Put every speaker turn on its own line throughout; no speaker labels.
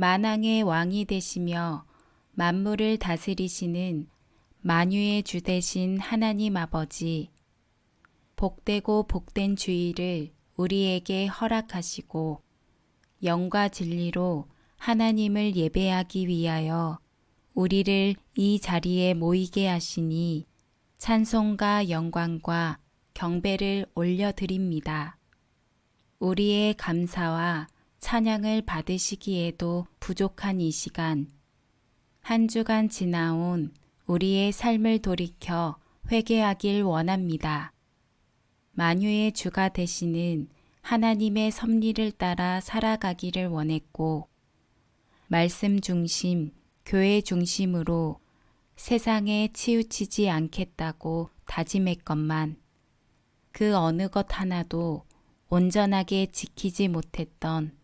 만왕의 왕이 되시며 만물을 다스리시는 만유의 주 되신 하나님 아버지, 복되고 복된 주의를 우리에게 허락하시고 영과 진리로 하나님을 예배하기 위하여 우리를 이 자리에 모이게 하시니 찬송과 영광과 경배를 올려드립니다. 우리의 감사와 찬양을 받으시기에도 부족한 이 시간, 한 주간 지나온 우리의 삶을 돌이켜 회개하길 원합니다. 만유의 주가 되시는 하나님의 섭리를 따라 살아가기를 원했고, 말씀 중심, 교회 중심으로 세상에 치우치지 않겠다고 다짐했건만, 그 어느 것 하나도 온전하게 지키지 못했던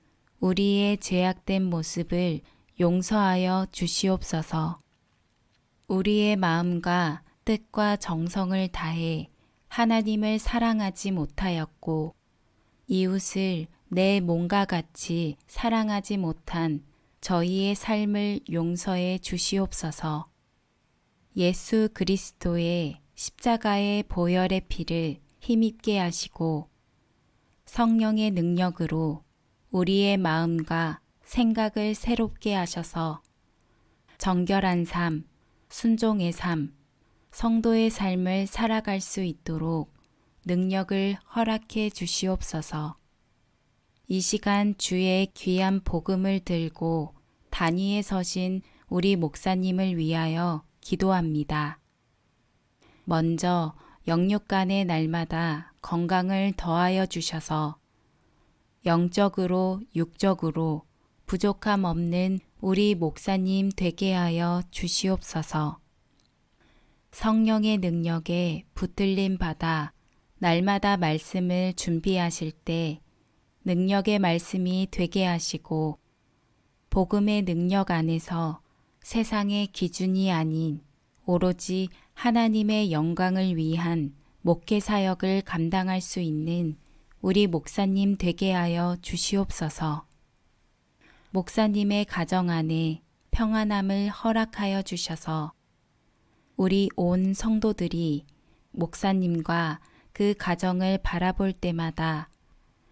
우리의 죄악된 모습을 용서하여 주시옵소서. 우리의 마음과 뜻과 정성을 다해 하나님을 사랑하지 못하였고 이웃을 내 몸과 같이 사랑하지 못한 저희의 삶을 용서해 주시옵소서. 예수 그리스도의 십자가의 보혈의 피를 힘입게 하시고 성령의 능력으로 우리의 마음과 생각을 새롭게 하셔서 정결한 삶, 순종의 삶, 성도의 삶을 살아갈 수 있도록 능력을 허락해 주시옵소서. 이 시간 주의 귀한 복음을 들고 단위에 서신 우리 목사님을 위하여 기도합니다. 먼저 영육 간의 날마다 건강을 더하여 주셔서 영적으로 육적으로 부족함 없는 우리 목사님 되게 하여 주시옵소서. 성령의 능력에 붙들림 받아 날마다 말씀을 준비하실 때 능력의 말씀이 되게 하시고 복음의 능력 안에서 세상의 기준이 아닌 오로지 하나님의 영광을 위한 목회 사역을 감당할 수 있는 우리 목사님 되게 하여 주시옵소서. 목사님의 가정 안에 평안함을 허락하여 주셔서 우리 온 성도들이 목사님과 그 가정을 바라볼 때마다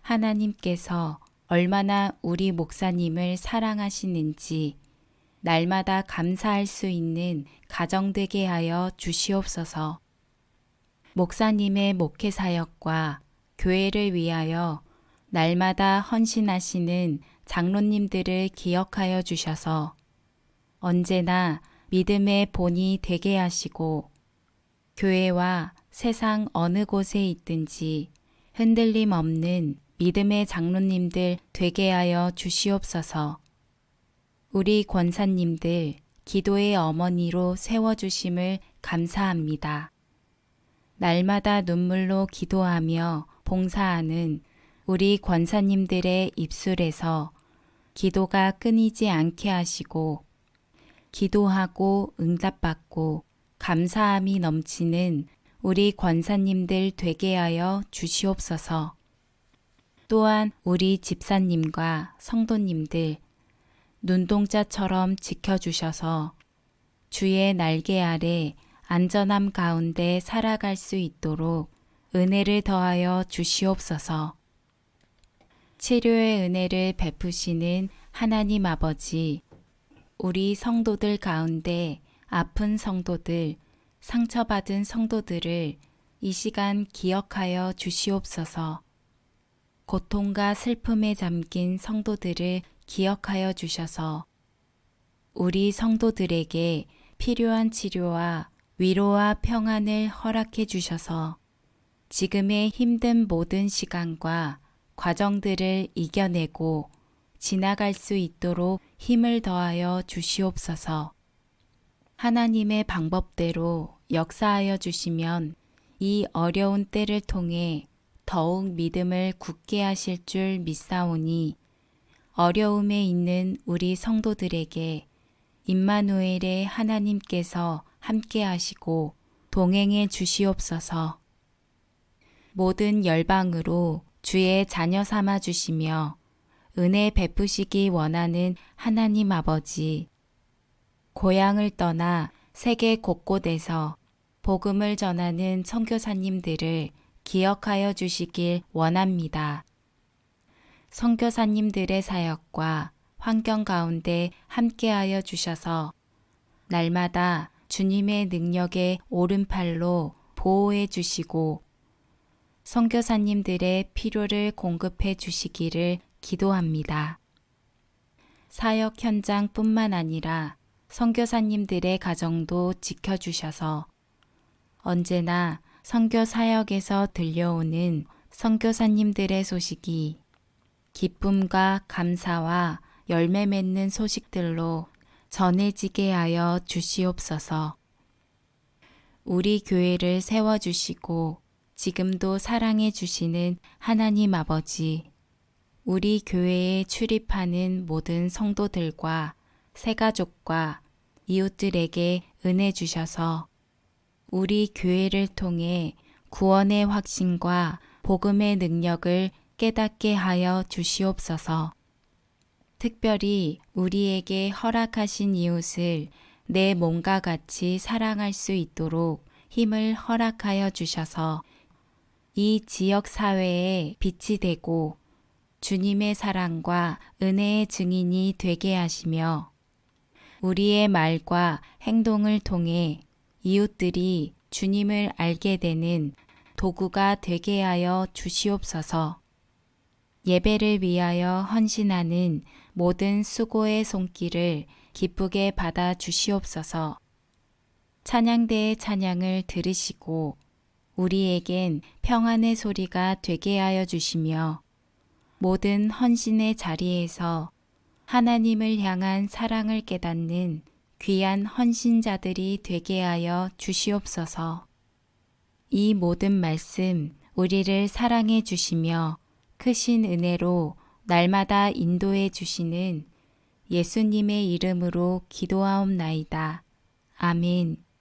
하나님께서 얼마나 우리 목사님을 사랑하시는지 날마다 감사할 수 있는 가정 되게 하여 주시옵소서. 목사님의 목회 사역과 교회를 위하여 날마다 헌신하시는 장로님들을 기억하여 주셔서 언제나 믿음의 본이 되게 하시고 교회와 세상 어느 곳에 있든지 흔들림 없는 믿음의 장로님들 되게 하여 주시옵소서. 우리 권사님들 기도의 어머니로 세워주심을 감사합니다. 날마다 눈물로 기도하며 봉사하는 우리 권사님들의 입술에서 기도가 끊이지 않게 하시고 기도하고 응답받고 감사함이 넘치는 우리 권사님들 되게 하여 주시옵소서. 또한 우리 집사님과 성도님들 눈동자처럼 지켜주셔서 주의 날개 아래 안전함 가운데 살아갈 수 있도록 은혜를 더하여 주시옵소서. 치료의 은혜를 베푸시는 하나님 아버지, 우리 성도들 가운데 아픈 성도들, 상처받은 성도들을 이 시간 기억하여 주시옵소서. 고통과 슬픔에 잠긴 성도들을 기억하여 주셔서 우리 성도들에게 필요한 치료와 위로와 평안을 허락해 주셔서 지금의 힘든 모든 시간과 과정들을 이겨내고 지나갈 수 있도록 힘을 더하여 주시옵소서. 하나님의 방법대로 역사하여 주시면 이 어려운 때를 통해 더욱 믿음을 굳게 하실 줄 믿사오니 어려움에 있는 우리 성도들에게 임마누엘의 하나님께서 함께 하시고 동행해 주시옵소서. 모든 열방으로 주의 자녀 삼아 주시며 은혜 베푸시기 원하는 하나님 아버지. 고향을 떠나 세계 곳곳에서 복음을 전하는 선교사님들을 기억하여 주시길 원합니다. 선교사님들의 사역과 환경 가운데 함께하여 주셔서 날마다 주님의 능력의 오른팔로 보호해 주시고 선교사님들의 필요를 공급해 주시기를 기도합니다. 사역 현장뿐만 아니라 선교사님들의 가정도 지켜주셔서 언제나 선교 사역에서 들려오는 선교사님들의 소식이 기쁨과 감사와 열매 맺는 소식들로 전해지게 하여 주시옵소서. 우리 교회를 세워주시고 지금도 사랑해 주시는 하나님 아버지, 우리 교회에 출입하는 모든 성도들과 새가족과 이웃들에게 은혜 주셔서 우리 교회를 통해 구원의 확신과 복음의 능력을 깨닫게 하여 주시옵소서. 특별히 우리에게 허락하신 이웃을 내 몸과 같이 사랑할 수 있도록 힘을 허락하여 주셔서 이 지역 사회에 빛이 되고 주님의 사랑과 은혜의 증인이 되게 하시며 우리의 말과 행동을 통해 이웃들이 주님을 알게 되는 도구가 되게 하여 주시옵소서. 예배를 위하여 헌신하는 모든 수고의 손길을 기쁘게 받아 주시옵소서. 찬양대의 찬양을 들으시고 우리에겐 평안의 소리가 되게 하여 주시며 모든 헌신의 자리에서 하나님을 향한 사랑을 깨닫는 귀한 헌신자들이 되게 하여 주시옵소서. 이 모든 말씀 우리를 사랑해 주시며 크신 은혜로 날마다 인도해 주시는 예수님의 이름으로 기도하옵나이다. 아멘.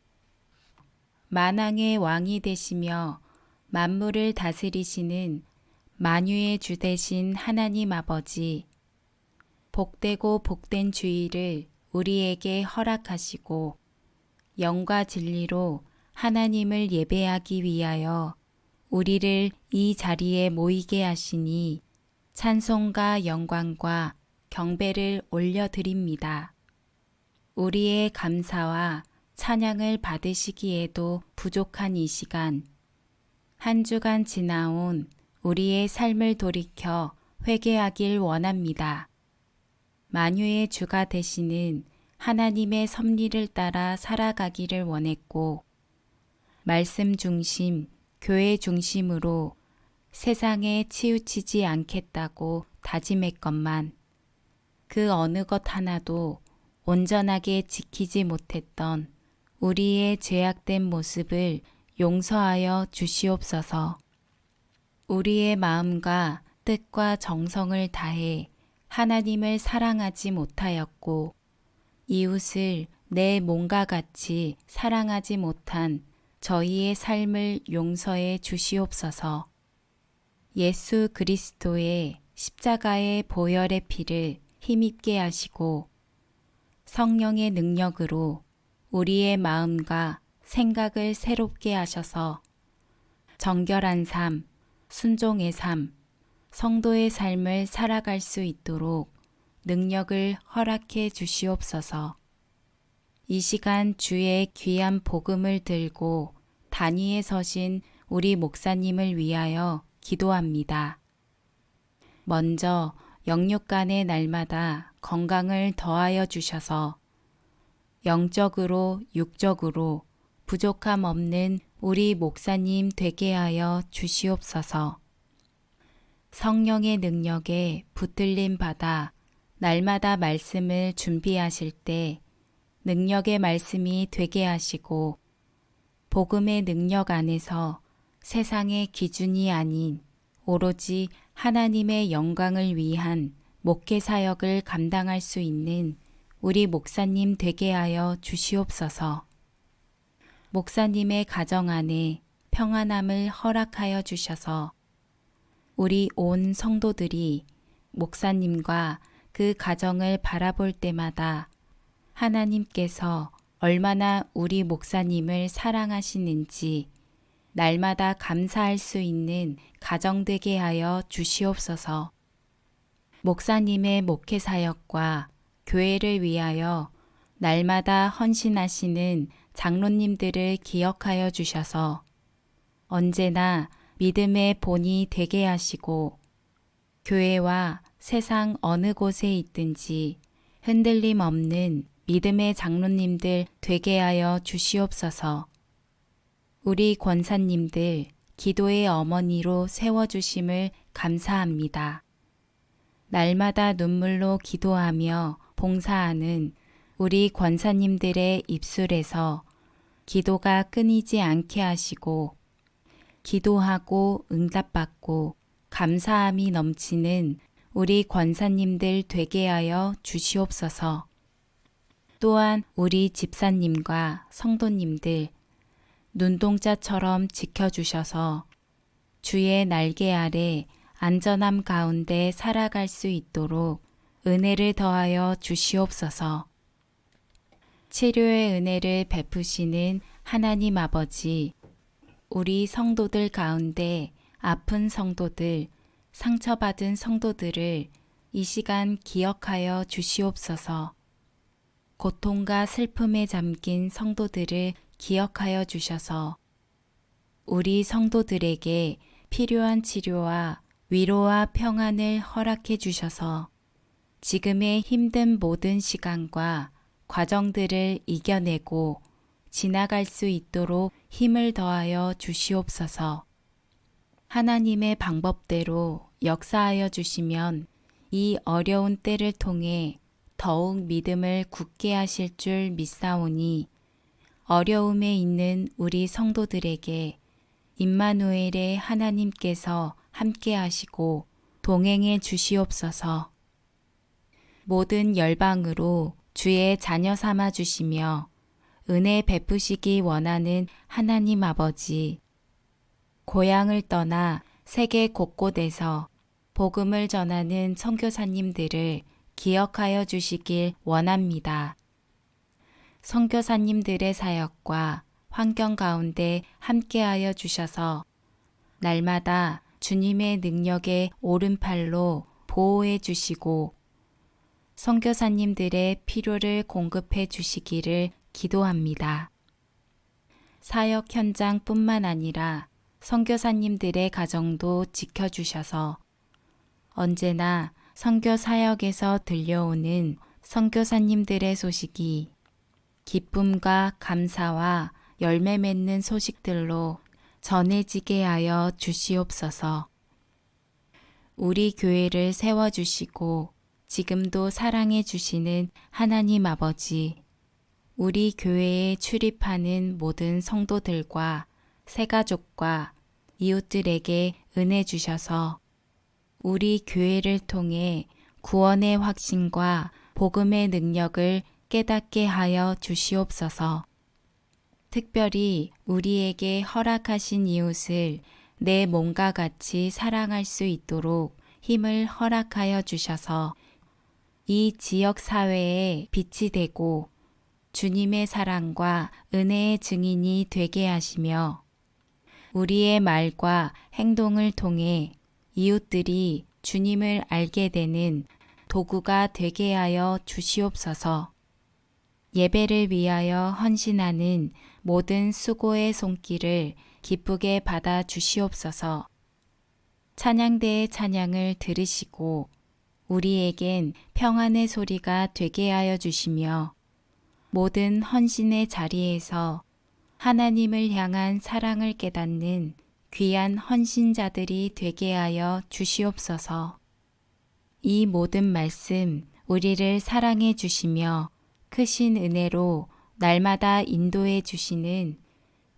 만왕의 왕이 되시며 만물을 다스리시는 만유의 주 되신 하나님 아버지, 복되고 복된 주의를 우리에게 허락하시고 영과 진리로 하나님을 예배하기 위하여 우리를 이 자리에 모이게 하시니 찬송과 영광과 경배를 올려드립니다. 우리의 감사와 찬양을 받으시기에도 부족한 이 시간, 한 주간 지나온 우리의 삶을 돌이켜 회개하길 원합니다. 만유의 주가 되시는 하나님의 섭리를 따라 살아가기를 원했고, 말씀 중심, 교회 중심으로 세상에 치우치지 않겠다고 다짐했건만, 그 어느 것 하나도 온전하게 지키지 못했던 우리의 죄악된 모습을 용서하여 주시옵소서. 우리의 마음과 뜻과 정성을 다해 하나님을 사랑하지 못하였고 이웃을 내 몸과 같이 사랑하지 못한 저희의 삶을 용서해 주시옵소서. 예수 그리스도의 십자가의 보혈의 피를 힘있게 하시고 성령의 능력으로 우리의 마음과 생각을 새롭게 하셔서 정결한 삶, 순종의 삶, 성도의 삶을 살아갈 수 있도록 능력을 허락해 주시옵소서. 이 시간 주의 귀한 복음을 들고 단위에 서신 우리 목사님을 위하여 기도합니다. 먼저 영육간의 날마다 건강을 더하여 주셔서 영적으로 육적으로 부족함 없는 우리 목사님 되게 하여 주시옵소서. 성령의 능력에 붙들림 받아 날마다 말씀을 준비하실 때 능력의 말씀이 되게 하시고 복음의 능력 안에서 세상의 기준이 아닌 오로지 하나님의 영광을 위한 목회 사역을 감당할 수 있는 우리 목사님 되게 하여 주시옵소서. 목사님의 가정 안에 평안함을 허락하여 주셔서 우리 온 성도들이 목사님과 그 가정을 바라볼 때마다 하나님께서 얼마나 우리 목사님을 사랑하시는지 날마다 감사할 수 있는 가정 되게 하여 주시옵소서. 목사님의 목회 사역과 교회를 위하여 날마다 헌신하시는 장로님들을 기억하여 주셔서 언제나 믿음의 본이 되게 하시고 교회와 세상 어느 곳에 있든지 흔들림 없는 믿음의 장로님들 되게 하여 주시옵소서. 우리 권사님들 기도의 어머니로 세워주심을 감사합니다. 날마다 눈물로 기도하며 봉사하는 우리 권사님들의 입술에서 기도가 끊이지 않게 하시고 기도하고 응답받고 감사함이 넘치는 우리 권사님들 되게 하여 주시옵소서. 또한 우리 집사님과 성도님들 눈동자처럼 지켜주셔서 주의 날개 아래 안전함 가운데 살아갈 수 있도록 은혜를 더하여 주시옵소서. 치료의 은혜를 베푸시는 하나님 아버지, 우리 성도들 가운데 아픈 성도들, 상처받은 성도들을 이 시간 기억하여 주시옵소서. 고통과 슬픔에 잠긴 성도들을 기억하여 주셔서 우리 성도들에게 필요한 치료와 위로와 평안을 허락해 주셔서 지금의 힘든 모든 시간과 과정들을 이겨내고 지나갈 수 있도록 힘을 더하여 주시옵소서. 하나님의 방법대로 역사하여 주시면 이 어려운 때를 통해 더욱 믿음을 굳게 하실 줄 믿사오니 어려움에 있는 우리 성도들에게 임마누엘의 하나님께서 함께 하시고 동행해 주시옵소서. 모든 열방으로 주의 자녀 삼아 주시며 은혜 베푸시기 원하는 하나님 아버지, 고향을 떠나 세계 곳곳에서 복음을 전하는 선교사님들을 기억하여 주시길 원합니다. 선교사님들의 사역과 환경 가운데 함께하여 주셔서 날마다 주님의 능력의 오른팔로 보호해 주시고 선교사님들의 필요를 공급해 주시기를 기도합니다. 사역 현장뿐만 아니라 선교사님들의 가정도 지켜주셔서 언제나 선교 사역에서 들려오는 선교사님들의 소식이 기쁨과 감사와 열매 맺는 소식들로 전해지게 하여 주시옵소서. 우리 교회를 세워주시고 지금도 사랑해 주시는 하나님 아버지, 우리 교회에 출입하는 모든 성도들과 새가족과 이웃들에게 은혜 주셔서 우리 교회를 통해 구원의 확신과 복음의 능력을 깨닫게 하여 주시옵소서. 특별히 우리에게 허락하신 이웃을 내 몸과 같이 사랑할 수 있도록 힘을 허락하여 주셔서 이 지역 사회에 빛이 되고 주님의 사랑과 은혜의 증인이 되게 하시며 우리의 말과 행동을 통해 이웃들이 주님을 알게 되는 도구가 되게 하여 주시옵소서. 예배를 위하여 헌신하는 모든 수고의 손길을 기쁘게 받아 주시옵소서. 찬양대의 찬양을 들으시고 우리에겐 평안의 소리가 되게 하여 주시며 모든 헌신의 자리에서 하나님을 향한 사랑을 깨닫는 귀한 헌신자들이 되게 하여 주시옵소서. 이 모든 말씀 우리를 사랑해 주시며 크신 은혜로 날마다 인도해 주시는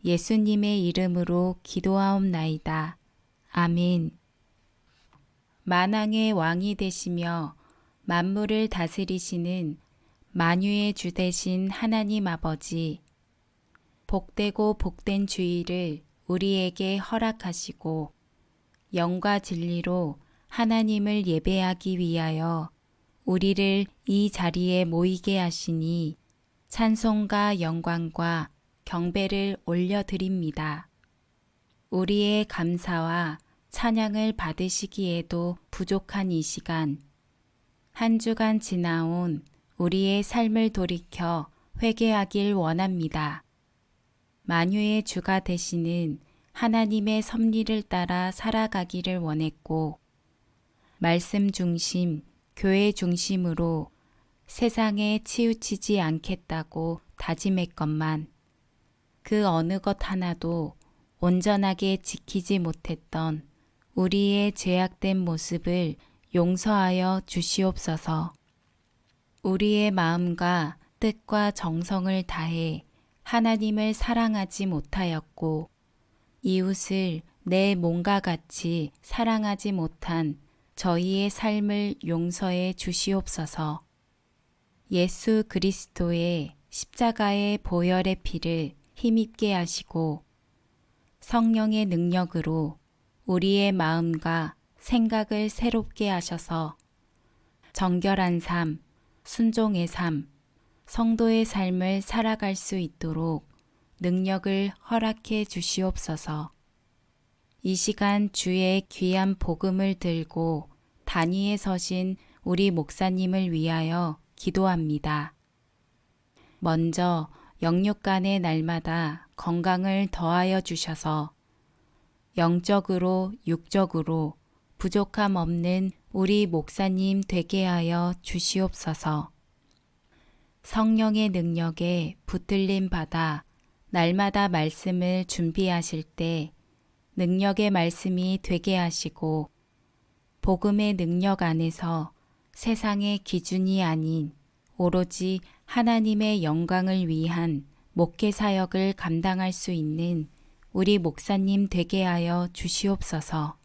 예수님의 이름으로 기도하옵나이다. 아멘. 만왕의 왕이 되시며 만물을 다스리시는 만유의 주 되신 하나님 아버지, 복되고 복된 주의를 우리에게 허락하시고 영과 진리로 하나님을 예배하기 위하여 우리를 이 자리에 모이게 하시니 찬송과 영광과 경배를 올려드립니다. 우리의 감사와 찬양을 받으시기에도 부족한 이 시간, 한 주간 지나온 우리의 삶을 돌이켜 회개하길 원합니다. 만유의 주가 되시는 하나님의 섭리를 따라 살아가기를 원했고, 말씀 중심, 교회 중심으로 세상에 치우치지 않겠다고 다짐했건만, 그 어느 것 하나도 온전하게 지키지 못했던 우리의 죄악된 모습을 용서하여 주시옵소서. 우리의 마음과 뜻과 정성을 다해 하나님을 사랑하지 못하였고 이웃을 내 몸과 같이 사랑하지 못한 저희의 삶을 용서해 주시옵소서. 예수 그리스도의 십자가의 보혈의 피를 힘입게 하시고 성령의 능력으로 우리의 마음과 생각을 새롭게 하셔서 정결한 삶, 순종의 삶, 성도의 삶을 살아갈 수 있도록 능력을 허락해 주시옵소서. 이 시간 주의 귀한 복음을 들고 단위에 서신 우리 목사님을 위하여 기도합니다. 먼저 영육 간의 날마다 건강을 더하여 주셔서 영적으로 육적으로 부족함 없는 우리 목사님 되게 하여 주시옵소서. 성령의 능력에 붙들림 받아 날마다 말씀을 준비하실 때 능력의 말씀이 되게 하시고 복음의 능력 안에서 세상의 기준이 아닌 오로지 하나님의 영광을 위한 목회 사역을 감당할 수 있는 우리 목사님 되게 하여 주시옵소서.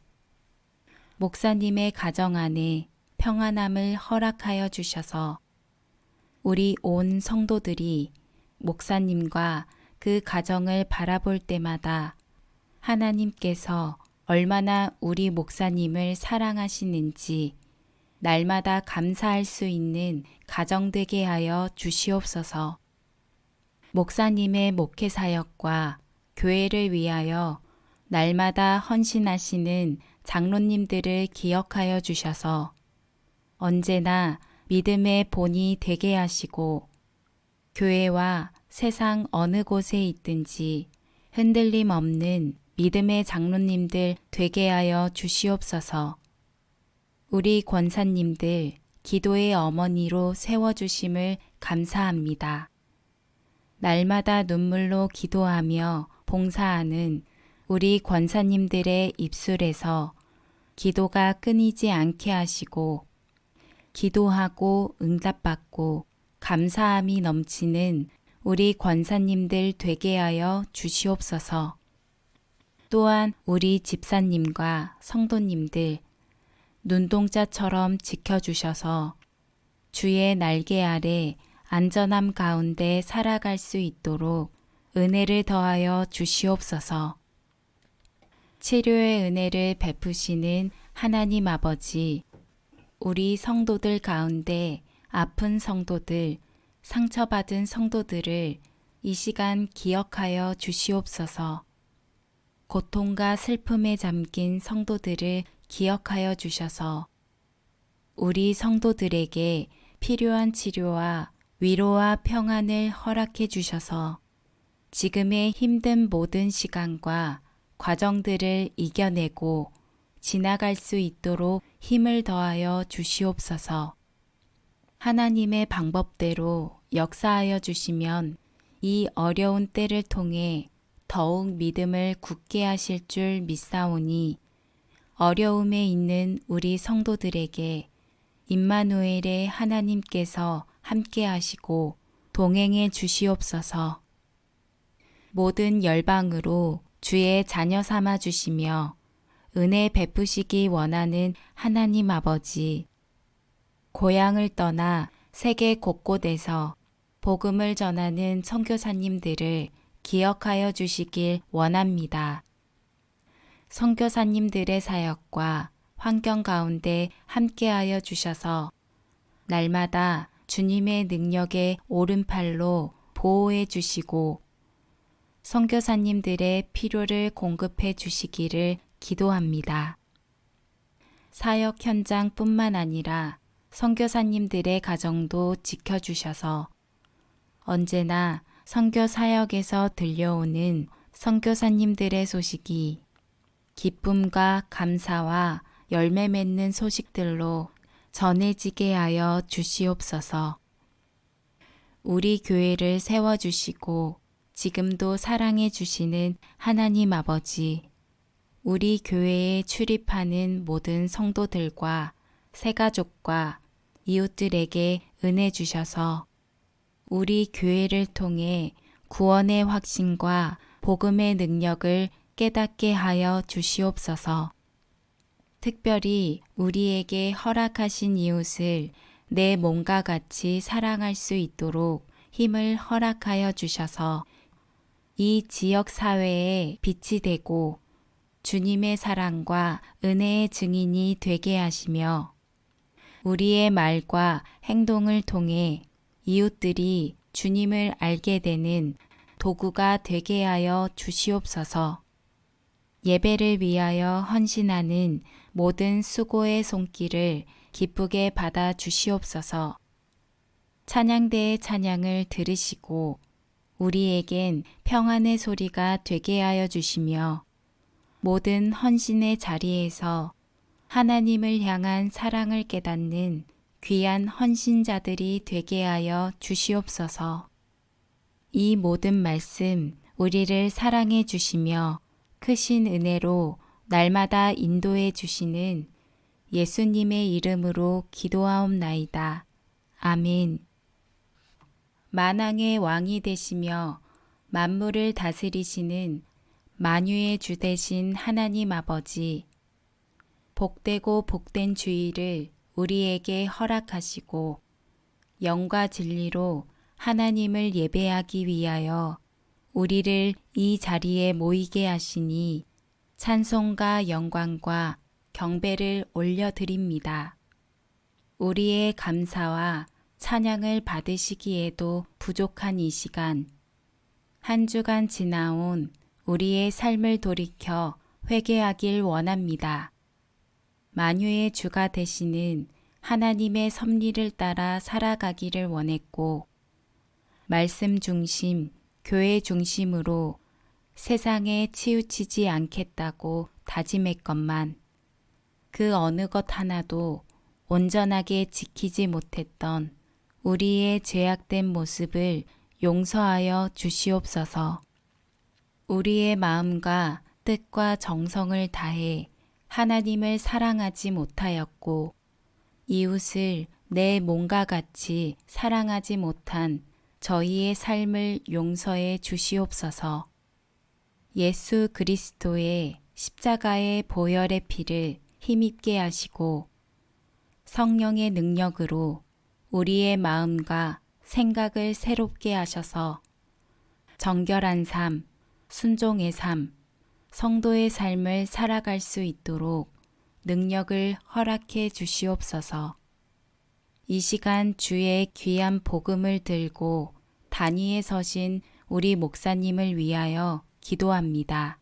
목사님의 가정 안에 평안함을 허락하여 주셔서 우리 온 성도들이 목사님과 그 가정을 바라볼 때마다 하나님께서 얼마나 우리 목사님을 사랑하시는지 날마다 감사할 수 있는 가정 되게 하여 주시옵소서. 목사님의 목회 사역과 교회를 위하여 날마다 헌신하시는 장로님들을 기억하여 주셔서 언제나 믿음의 본이 되게 하시고 교회와 세상 어느 곳에 있든지 흔들림 없는 믿음의 장로님들 되게 하여 주시옵소서. 우리 권사님들 기도의 어머니로 세워주심을 감사합니다. 날마다 눈물로 기도하며 봉사하는 우리 권사님들의 입술에서 기도가 끊이지 않게 하시고 기도하고 응답받고 감사함이 넘치는 우리 권사님들 되게 하여 주시옵소서. 또한 우리 집사님과 성도님들 눈동자처럼 지켜주셔서 주의 날개 아래 안전함 가운데 살아갈 수 있도록 은혜를 더하여 주시옵소서. 치료의 은혜를 베푸시는 하나님 아버지, 우리 성도들 가운데 아픈 성도들, 상처받은 성도들을 이 시간 기억하여 주시옵소서. 고통과 슬픔에 잠긴 성도들을 기억하여 주셔서 우리 성도들에게 필요한 치료와 위로와 평안을 허락해 주셔서 지금의 힘든 모든 시간과 과정들을 이겨내고 지나갈 수 있도록 힘을 더하여 주시옵소서. 하나님의 방법대로 역사하여 주시면 이 어려운 때를 통해 더욱 믿음을 굳게 하실 줄 믿사오니 어려움에 있는 우리 성도들에게 임마누엘의 하나님께서 함께 하시고 동행해 주시옵소서. 모든 열방으로 주의 자녀 삼아 주시며 은혜 베푸시기 원하는 하나님 아버지, 고향을 떠나 세계 곳곳에서 복음을 전하는 선교사님들을 기억하여 주시길 원합니다. 선교사님들의 사역과 환경 가운데 함께하여 주셔서 날마다 주님의 능력의 오른팔로 보호해 주시고 선교사님들의 필요를 공급해 주시기를 기도합니다. 사역 현장뿐만 아니라 선교사님들의 가정도 지켜주셔서 언제나 선교 사역에서 들려오는 선교사님들의 소식이 기쁨과 감사와 열매 맺는 소식들로 전해지게 하여 주시옵소서. 우리 교회를 세워주시고 지금도 사랑해 주시는 하나님 아버지, 우리 교회에 출입하는 모든 성도들과 새가족과 이웃들에게 은혜 주셔서 우리 교회를 통해 구원의 확신과 복음의 능력을 깨닫게 하여 주시옵소서. 특별히 우리에게 허락하신 이웃을 내 몸과 같이 사랑할 수 있도록 힘을 허락하여 주셔서 이 지역 사회에 빛이 되고 주님의 사랑과 은혜의 증인이 되게 하시며 우리의 말과 행동을 통해 이웃들이 주님을 알게 되는 도구가 되게 하여 주시옵소서. 예배를 위하여 헌신하는 모든 수고의 손길을 기쁘게 받아 주시옵소서. 찬양대의 찬양을 들으시고 우리에겐 평안의 소리가 되게 하여 주시며 모든 헌신의 자리에서 하나님을 향한 사랑을 깨닫는 귀한 헌신자들이 되게 하여 주시옵소서. 이 모든 말씀 우리를 사랑해 주시며 크신 은혜로 날마다 인도해 주시는 예수님의 이름으로 기도하옵나이다. 아멘. 만왕의 왕이 되시며 만물을 다스리시는 만유의 주 되신 하나님 아버지, 복되고 복된 주의를 우리에게 허락하시고 영과 진리로 하나님을 예배하기 위하여 우리를 이 자리에 모이게 하시니 찬송과 영광과 경배를 올려드립니다. 우리의 감사와 찬양을 받으시기에도 부족한 이 시간, 한 주간 지나온 우리의 삶을 돌이켜 회개하길 원합니다. 만유의 주가 되시는 하나님의 섭리를 따라 살아가기를 원했고, 말씀 중심, 교회 중심으로 세상에 치우치지 않겠다고 다짐했건만, 그 어느 것 하나도 온전하게 지키지 못했던 우리의 죄악된 모습을 용서하여 주시옵소서. 우리의 마음과 뜻과 정성을 다해 하나님을 사랑하지 못하였고 이웃을 내 몸과 같이 사랑하지 못한 저희의 삶을 용서해 주시옵소서. 예수 그리스도의 십자가의 보혈의 피를 힘입게 하시고 성령의 능력으로 우리의 마음과 생각을 새롭게 하셔서 정결한 삶, 순종의 삶, 성도의 삶을 살아갈 수 있도록 능력을 허락해 주시옵소서. 이 시간 주의 귀한 복음을 들고 단위에 서신 우리 목사님을 위하여 기도합니다.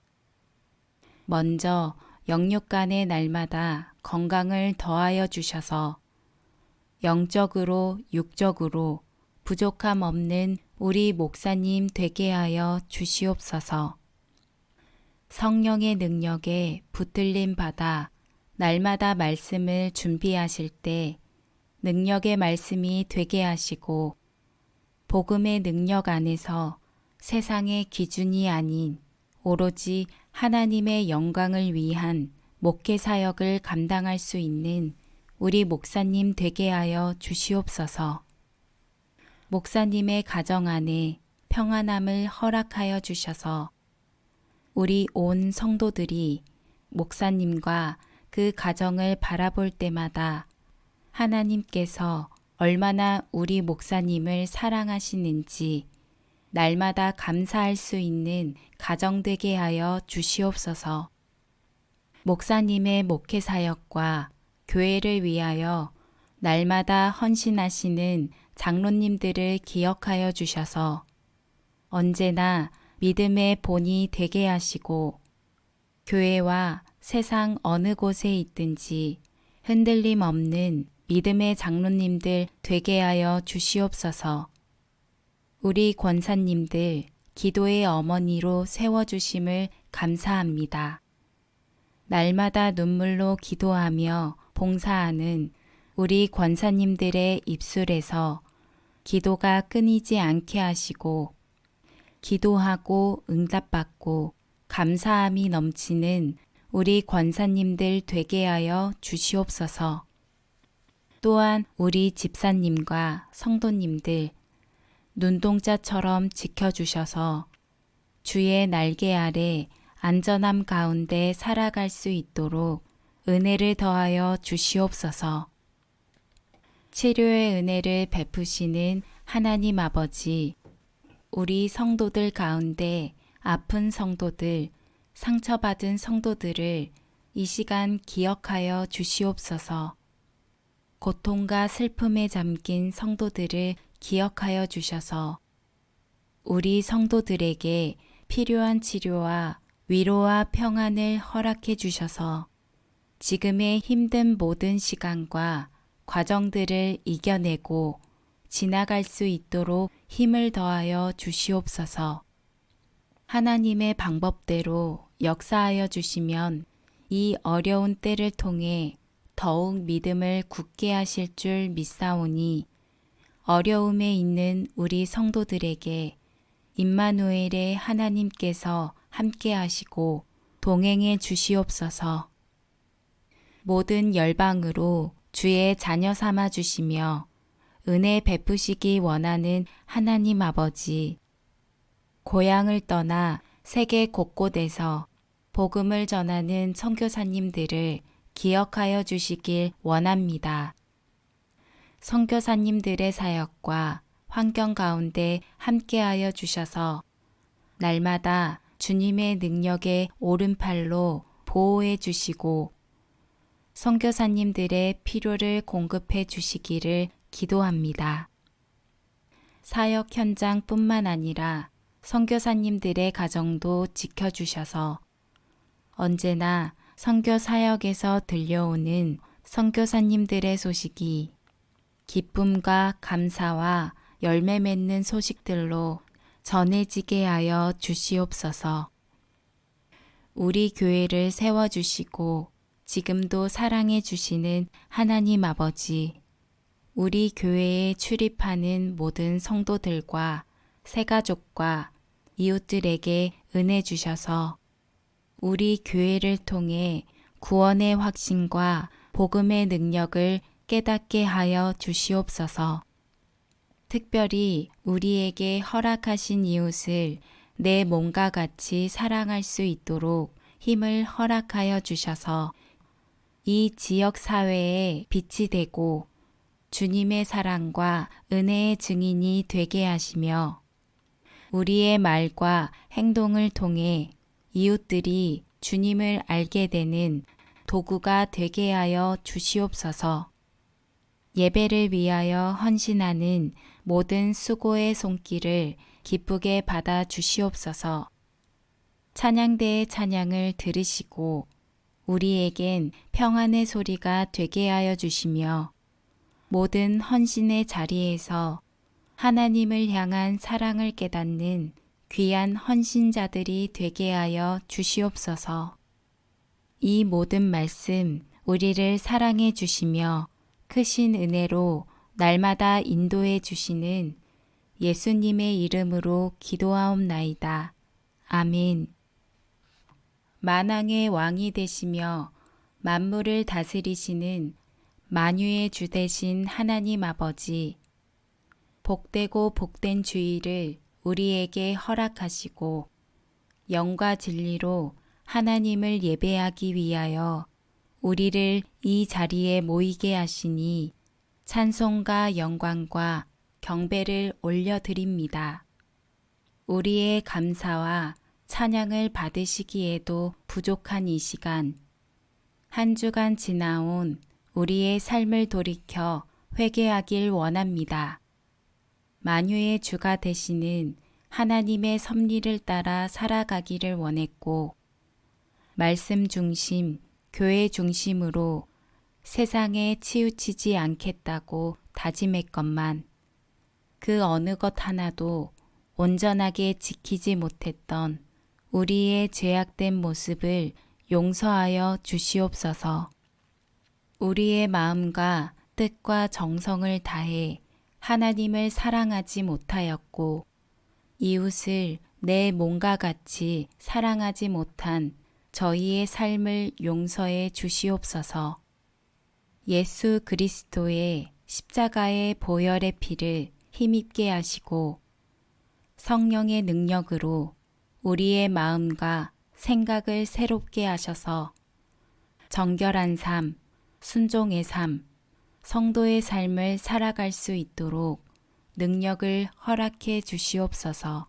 먼저 영육간의 날마다 건강을 더하여 주셔서 영적으로 육적으로 부족함 없는 우리 목사님 되게 하여 주시옵소서. 성령의 능력에 붙들림 받아 날마다 말씀을 준비하실 때 능력의 말씀이 되게 하시고 복음의 능력 안에서 세상의 기준이 아닌 오로지 하나님의 영광을 위한 목회 사역을 감당할 수 있는 우리 목사님 되게 하여 주시옵소서. 목사님의 가정 안에 평안함을 허락하여 주셔서 우리 온 성도들이 목사님과 그 가정을 바라볼 때마다 하나님께서 얼마나 우리 목사님을 사랑하시는지 날마다 감사할 수 있는 가정 되게 하여 주시옵소서. 목사님의 목회 사역과 교회를 위하여 날마다 헌신하시는 장로님들을 기억하여 주셔서 언제나 믿음의 본이 되게 하시고 교회와 세상 어느 곳에 있든지 흔들림 없는 믿음의 장로님들 되게 하여 주시옵소서. 우리 권사님들 기도의 어머니로 세워주심을 감사합니다. 날마다 눈물로 기도하며 봉사하는 우리 권사님들의 입술에서 기도가 끊이지 않게 하시고 기도하고 응답받고 감사함이 넘치는 우리 권사님들 되게 하여 주시옵소서. 또한 우리 집사님과 성도님들 눈동자처럼 지켜주셔서 주의 날개 아래 안전함 가운데 살아갈 수 있도록 은혜를 더하여 주시옵소서. 치료의 은혜를 베푸시는 하나님 아버지, 우리 성도들 가운데 아픈 성도들, 상처받은 성도들을 이 시간 기억하여 주시옵소서. 고통과 슬픔에 잠긴 성도들을 기억하여 주셔서 우리 성도들에게 필요한 치료와 위로와 평안을 허락해 주셔서 지금의 힘든 모든 시간과 과정들을 이겨내고 지나갈 수 있도록 힘을 더하여 주시옵소서. 하나님의 방법대로 역사하여 주시면 이 어려운 때를 통해 더욱 믿음을 굳게 하실 줄 믿사오니 어려움에 있는 우리 성도들에게 임마누엘의 하나님께서 함께 하시고 동행해 주시옵소서. 모든 열방으로 주의 자녀 삼아 주시며 은혜 베푸시기 원하는 하나님 아버지, 고향을 떠나 세계 곳곳에서 복음을 전하는 선교사님들을 기억하여 주시길 원합니다. 선교사님들의 사역과 환경 가운데 함께하여 주셔서 날마다 주님의 능력의 오른팔로 보호해 주시고 선교사님들의 필요를 공급해 주시기를 기도합니다. 사역 현장뿐만 아니라 선교사님들의 가정도 지켜주셔서 언제나 선교 사역에서 들려오는 선교사님들의 소식이 기쁨과 감사와 열매 맺는 소식들로 전해지게 하여 주시옵소서. 우리 교회를 세워주시고 지금도 사랑해 주시는 하나님 아버지, 우리 교회에 출입하는 모든 성도들과 새가족과 이웃들에게 은혜 주셔서 우리 교회를 통해 구원의 확신과 복음의 능력을 깨닫게 하여 주시옵소서. 특별히 우리에게 허락하신 이웃을 내 몸과 같이 사랑할 수 있도록 힘을 허락하여 주셔서 이 지역 사회에 빛이 되고 주님의 사랑과 은혜의 증인이 되게 하시며 우리의 말과 행동을 통해 이웃들이 주님을 알게 되는 도구가 되게 하여 주시옵소서. 예배를 위하여 헌신하는 모든 수고의 손길을 기쁘게 받아 주시옵소서. 찬양대의 찬양을 들으시고 우리에겐 평안의 소리가 되게 하여 주시며 모든 헌신의 자리에서 하나님을 향한 사랑을 깨닫는 귀한 헌신자들이 되게 하여 주시옵소서. 이 모든 말씀 우리를 사랑해 주시며 크신 은혜로 날마다 인도해 주시는 예수님의 이름으로 기도하옵나이다. 아멘. 만왕의 왕이 되시며 만물을 다스리시는 만유의 주 되신 하나님 아버지, 복되고 복된 주의를 우리에게 허락하시고 영과 진리로 하나님을 예배하기 위하여 우리를 이 자리에 모이게 하시니 찬송과 영광과 경배를 올려드립니다. 우리의 감사와 찬양을 받으시기에도 부족한 이 시간, 한 주간 지나온 우리의 삶을 돌이켜 회개하길 원합니다. 만유의 주가 되시는 하나님의 섭리를 따라 살아가기를 원했고, 말씀 중심, 교회 중심으로 세상에 치우치지 않겠다고 다짐했건만, 그 어느 것 하나도 온전하게 지키지 못했던 우리의 죄악된 모습을 용서하여 주시옵소서. 우리의 마음과 뜻과 정성을 다해 하나님을 사랑하지 못하였고, 이웃을 내 몸과 같이 사랑하지 못한 저희의 삶을 용서해 주시옵소서. 예수 그리스도의 십자가의 보혈의 피를 힘입게 하시고 성령의 능력으로 우리의 마음과 생각을 새롭게 하셔서 정결한 삶, 순종의 삶, 성도의 삶을 살아갈 수 있도록 능력을 허락해 주시옵소서.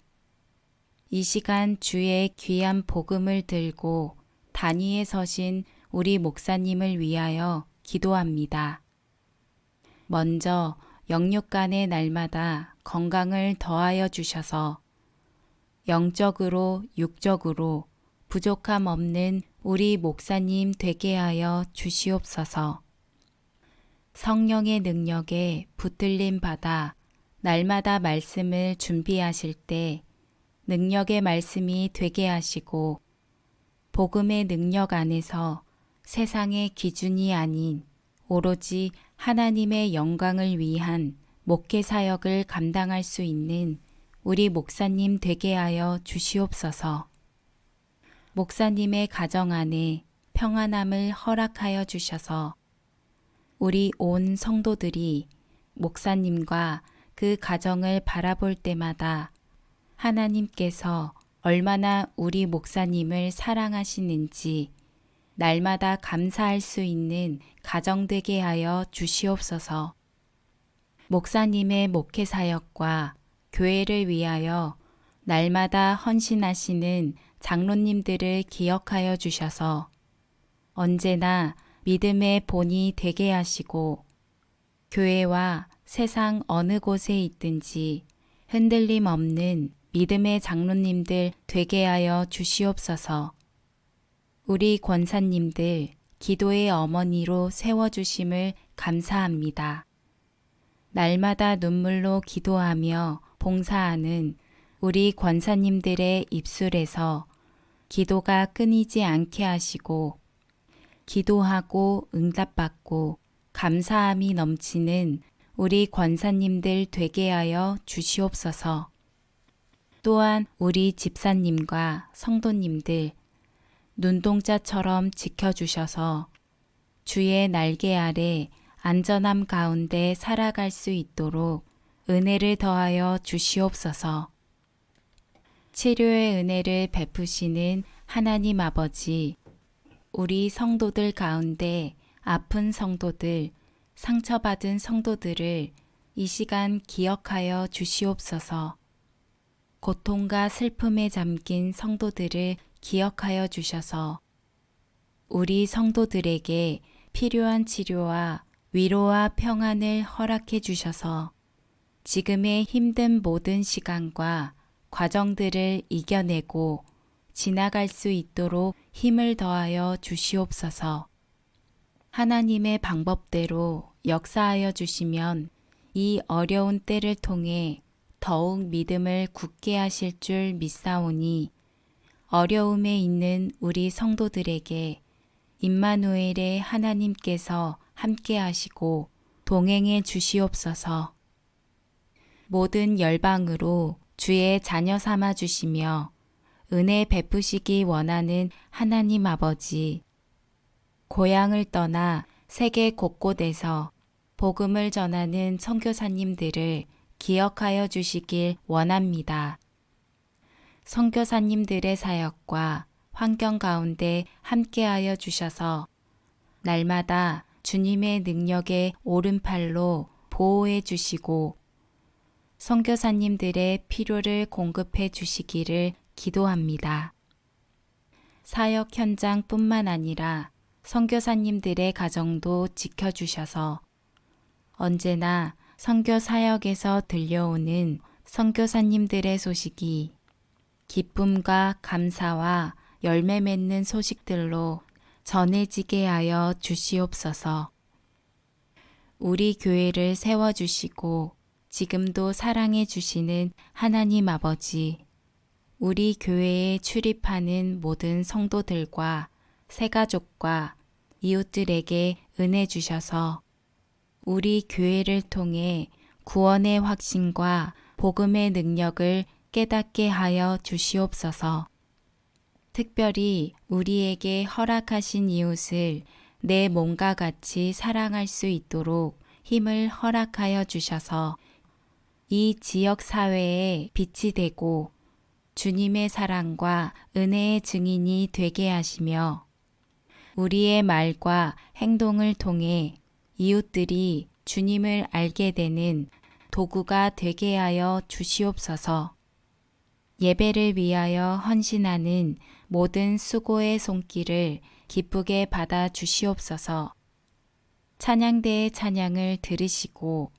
이 시간 주의 귀한 복음을 들고 단위에 서신 우리 목사님을 위하여 기도합니다. 먼저 영육간의 날마다 건강을 더하여 주셔서 영적으로 육적으로 부족함 없는 우리 목사님 되게 하여 주시옵소서. 성령의 능력에 붙들림 받아 날마다 말씀을 준비하실 때 능력의 말씀이 되게 하시고 복음의 능력 안에서 세상의 기준이 아닌 오로지 하나님의 영광을 위한 목회 사역을 감당할 수 있는 우리 목사님 되게 하여 주시옵소서. 목사님의 가정 안에 평안함을 허락하여 주셔서 우리 온 성도들이 목사님과 그 가정을 바라볼 때마다 하나님께서 얼마나 우리 목사님을 사랑하시는지 날마다 감사할 수 있는 가정 되게 하여 주시옵소서. 목사님의 목회 사역과 교회를 위하여 날마다 헌신하시는 장로님들을 기억하여 주셔서 언제나 믿음의 본이 되게 하시고 교회와 세상 어느 곳에 있든지 흔들림 없는 믿음의 장로님들 되게 하여 주시옵소서. 우리 권사님들 기도의 어머니로 세워주심을 감사합니다. 날마다 눈물로 기도하며 봉사하는 우리 권사님들의 입술에서 기도가 끊이지 않게 하시고 기도하고 응답받고 감사함이 넘치는 우리 권사님들 되게 하여 주시옵소서. 또한 우리 집사님과 성도님들 눈동자처럼 지켜주셔서 주의 날개 아래 안전함 가운데 살아갈 수 있도록 은혜를 더하여 주시옵소서. 치료의 은혜를 베푸시는 하나님 아버지, 우리 성도들 가운데 아픈 성도들, 상처받은 성도들을 이 시간 기억하여 주시옵소서. 고통과 슬픔에 잠긴 성도들을 기억하여 주셔서 우리 성도들에게 필요한 치료와 위로와 평안을 허락해 주셔서 지금의 힘든 모든 시간과 과정들을 이겨내고 지나갈 수 있도록 힘을 더하여 주시옵소서. 하나님의 방법대로 역사하여 주시면 이 어려운 때를 통해 더욱 믿음을 굳게 하실 줄 믿사오니 어려움에 있는 우리 성도들에게 임마누엘의 하나님께서 함께 하시고 동행해 주시옵소서. 모든 열방으로 주의 자녀 삼아 주시며 은혜 베푸시기 원하는 하나님 아버지, 고향을 떠나 세계 곳곳에서 복음을 전하는 선교사님들을 기억하여 주시길 원합니다. 선교사님들의 사역과 환경 가운데 함께하여 주셔서 날마다 주님의 능력의 오른팔로 보호해 주시고 선교사님들의 필요를 공급해 주시기를 기도합니다. 사역 현장뿐만 아니라 선교사님들의 가정도 지켜주셔서 언제나 선교 사역에서 들려오는 선교사님들의 소식이 기쁨과 감사와 열매 맺는 소식들로 전해지게 하여 주시옵소서. 우리 교회를 세워주시고 지금도 사랑해 주시는 하나님 아버지, 우리 교회에 출입하는 모든 성도들과 새가족과 이웃들에게 은혜 주셔서 우리 교회를 통해 구원의 확신과 복음의 능력을 깨닫게 하여 주시옵소서. 특별히 우리에게 허락하신 이웃을 내 몸과 같이 사랑할 수 있도록 힘을 허락하여 주셔서 이 지역 사회에 빛이 되고 주님의 사랑과 은혜의 증인이 되게 하시며 우리의 말과 행동을 통해 이웃들이 주님을 알게 되는 도구가 되게 하여 주시옵소서. 예배를 위하여 헌신하는 모든 수고의 손길을 기쁘게 받아 주시옵소서. 찬양대의 찬양을 들으시고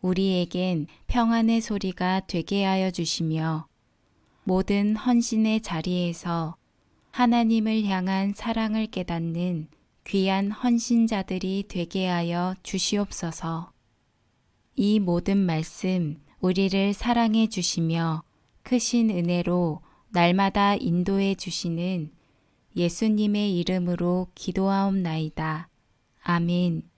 우리에겐 평안의 소리가 되게 하여 주시며 모든 헌신의 자리에서 하나님을 향한 사랑을 깨닫는 귀한 헌신자들이 되게 하여 주시옵소서. 이 모든 말씀 우리를 사랑해 주시며 크신 은혜로 날마다 인도해 주시는 예수님의 이름으로 기도하옵나이다. 아멘.